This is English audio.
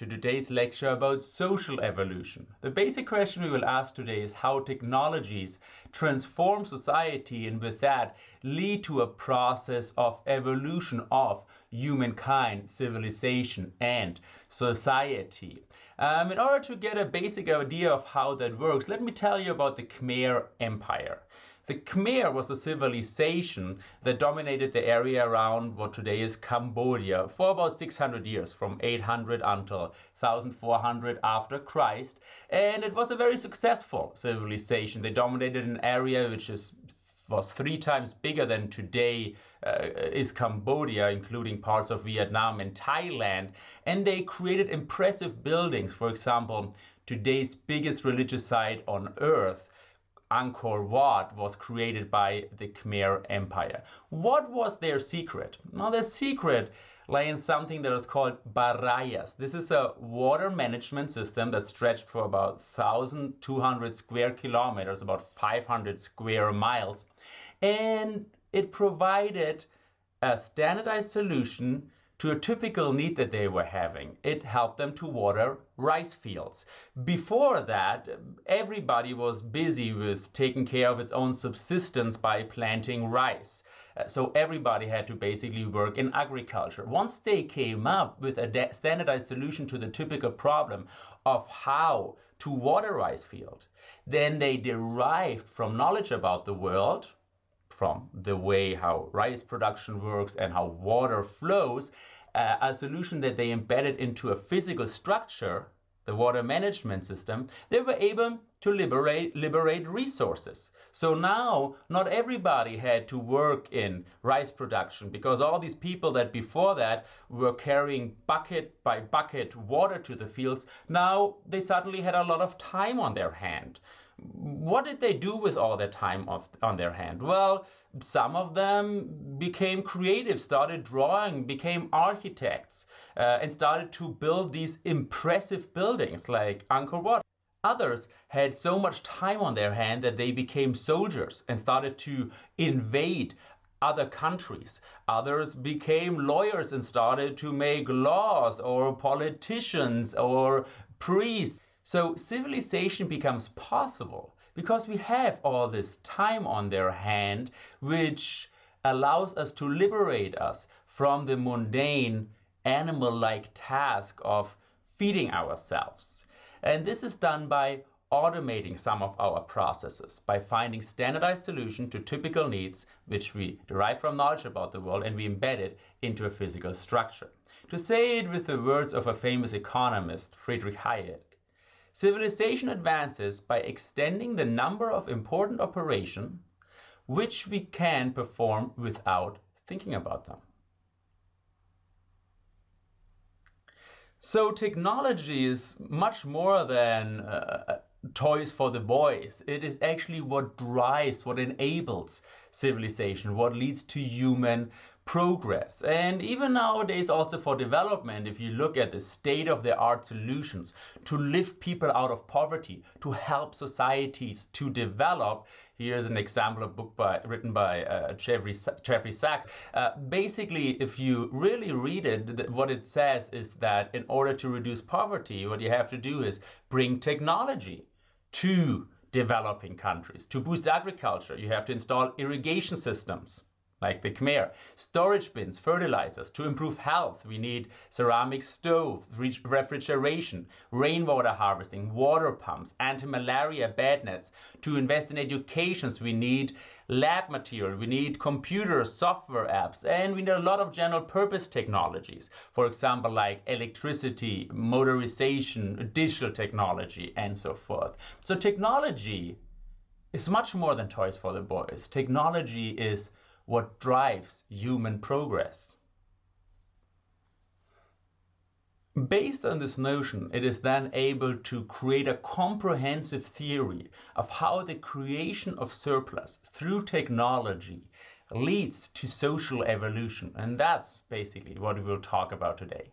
to today's lecture about social evolution. The basic question we will ask today is how technologies transform society and with that lead to a process of evolution of humankind, civilization and society. Um, in order to get a basic idea of how that works, let me tell you about the Khmer Empire. The Khmer was a civilization that dominated the area around what today is Cambodia for about 600 years, from 800 until 1400 after Christ. And it was a very successful civilization. They dominated an area which is was three times bigger than today uh, is Cambodia, including parts of Vietnam and Thailand. And they created impressive buildings. For example, today's biggest religious site on earth Angkor Wat was created by the Khmer Empire. What was their secret? Well, their secret lay in something that was called barayas. This is a water management system that stretched for about 1,200 square kilometers, about 500 square miles. And it provided a standardized solution to a typical need that they were having. It helped them to water rice fields. Before that, everybody was busy with taking care of its own subsistence by planting rice. Uh, so everybody had to basically work in agriculture. Once they came up with a standardized solution to the typical problem of how to water rice field, then they derived from knowledge about the world, from the way how rice production works and how water flows, uh, a solution that they embedded into a physical structure, the water management system, they were able to liberate, liberate resources. So now not everybody had to work in rice production because all these people that before that were carrying bucket by bucket water to the fields, now they suddenly had a lot of time on their hand what did they do with all that time of, on their hand? Well, some of them became creative, started drawing, became architects, uh, and started to build these impressive buildings like Angkor Wat. Others had so much time on their hand that they became soldiers and started to invade other countries. Others became lawyers and started to make laws, or politicians, or priests. So civilization becomes possible because we have all this time on their hand, which allows us to liberate us from the mundane animal-like task of feeding ourselves. And this is done by automating some of our processes, by finding standardized solution to typical needs, which we derive from knowledge about the world and we embed it into a physical structure. To say it with the words of a famous economist, Friedrich Hayek, Civilization advances by extending the number of important operations which we can perform without thinking about them. So technology is much more than uh, toys for the boys. It is actually what drives, what enables civilization, what leads to human progress. And even nowadays also for development, if you look at the state of the art solutions to lift people out of poverty, to help societies to develop, here's an example of a book by, written by uh, Jeffrey, Jeffrey Sachs. Uh, basically, if you really read it, what it says is that in order to reduce poverty, what you have to do is bring technology to developing countries. To boost agriculture, you have to install irrigation systems like the Khmer. Storage bins, fertilizers. To improve health, we need ceramic stove, refrigeration, rainwater harvesting, water pumps, anti-malaria bed nets. To invest in education, we need lab material, we need computers, software apps, and we need a lot of general purpose technologies. For example, like electricity, motorization, digital technology, and so forth. So technology is much more than toys for the boys. Technology is what drives human progress. Based on this notion, it is then able to create a comprehensive theory of how the creation of surplus through technology leads to social evolution. And that's basically what we will talk about today.